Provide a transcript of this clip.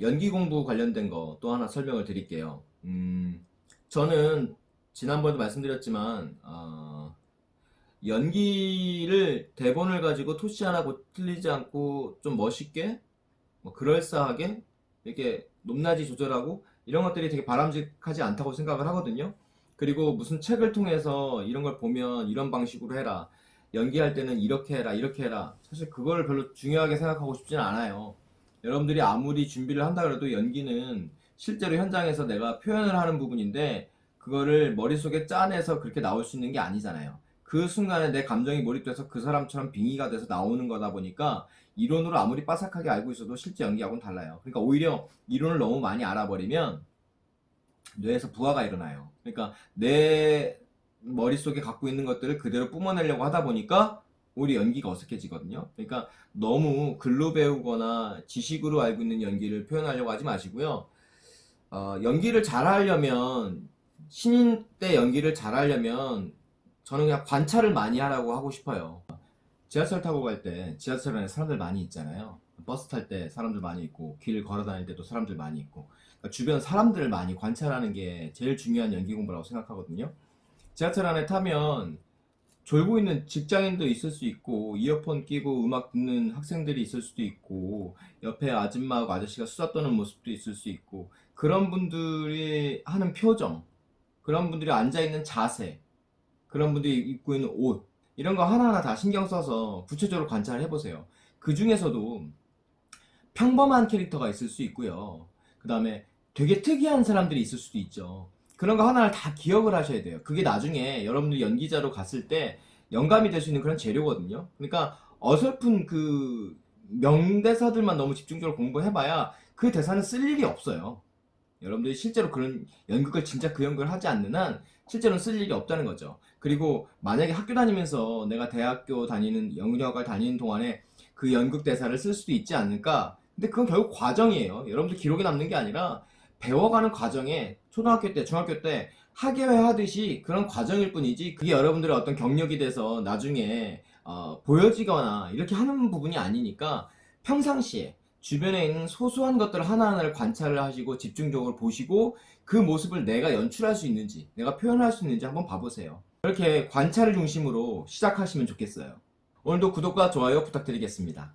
연기 공부 관련된 거 또 하나 설명을 드릴게요. 음, 저는 지난번에도 말씀드렸지만 어, 연기를 대본을 가지고 토시 하나 고 틀리지 않고 좀 멋있게 뭐 그럴싸하게 이렇게 높낮이 조절하고 이런 것들이 되게 바람직하지 않다고 생각을 하거든요. 그리고 무슨 책을 통해서 이런 걸 보면 이런 방식으로 해라. 연기할 때는 이렇게 해라, 이렇게 해라. 사실 그걸 별로 중요하게 생각하고 싶지는 않아요. 여러분들이 아무리 준비를 한다 그래도 연기는 실제로 현장에서 내가 표현을 하는 부분인데 그거를 머릿속에 짜내서 그렇게 나올 수 있는 게 아니잖아요. 그 순간에 내 감정이 몰입돼서 그 사람처럼 빙의가 돼서 나오는 거다 보니까 이론으로 아무리 빠삭하게 알고 있어도 실제 연기하고는 달라요. 그러니까 오히려 이론을 너무 많이 알아버리면 뇌에서 부하가 일어나요. 그러니까 내 머릿속에 갖고 있는 것들을 그대로 뿜어내려고 하다 보니까 오히려 연기가 어색해지거든요. 그러니까 너무 글로 배우거나 지식으로 알고 있는 연기를 표현하려고 하지 마시고요. 어, 연기를 잘하려면 신인 때 연기를 잘하려면 저는 그냥 관찰을 많이 하라고 하고 싶어요. 지하철 타고 갈 때 지하철 안에 사람들 많이 있잖아요. 버스 탈 때 사람들 많이 있고 길 걸어 다닐 때도 사람들 많이 있고 그러니까 주변 사람들을 많이 관찰하는 게 제일 중요한 연기 공부라고 생각하거든요. 지하철 안에 타면 졸고 있는 직장인도 있을 수 있고 이어폰 끼고 음악 듣는 학생들이 있을 수도 있고 옆에 아줌마하고 아저씨가 수다 떠는 모습도 있을 수 있고 그런 분들이 하는 표정 그런 분들이 앉아있는 자세 그런 분들이 입고 있는 옷 이런 거 하나하나 다 신경 써서 구체적으로 관찰을 해보세요. 그 중에서도 평범한 캐릭터가 있을 수 있고요. 그 다음에 되게 특이한 사람들이 있을 수도 있죠 그런 거 하나를 다 기억을 하셔야 돼요. 그게 나중에 여러분들 연기자로 갔을 때 영감이 될 수 있는 그런 재료거든요. 그러니까 어설픈 그 명대사들만 너무 집중적으로 공부해봐야 그 대사는 쓸 일이 없어요. 여러분들이 실제로 그런 연극을 진짜 그 연극을 하지 않는 한 실제로는 쓸 일이 없다는 거죠. 그리고 만약에 학교 다니면서 내가 대학교 다니는 영역을 다니는 동안에 그 연극 대사를 쓸 수도 있지 않을까? 근데 그건 결국 과정이에요. 여러분들 기록에 남는 게 아니라 배워가는 과정에 초등학교 때, 중학교 때 학예회 하듯이 그런 과정일 뿐이지 그게 여러분들의 어떤 경력이 돼서 나중에 어, 보여지거나 이렇게 하는 부분이 아니니까 평상시에 주변에 있는 소소한 것들 하나하나를 관찰을 하시고 집중적으로 보시고 그 모습을 내가 연출할 수 있는지 내가 표현할 수 있는지 한번 봐보세요. 이렇게 관찰을 중심으로 시작하시면 좋겠어요. 오늘도 구독과 좋아요 부탁드리겠습니다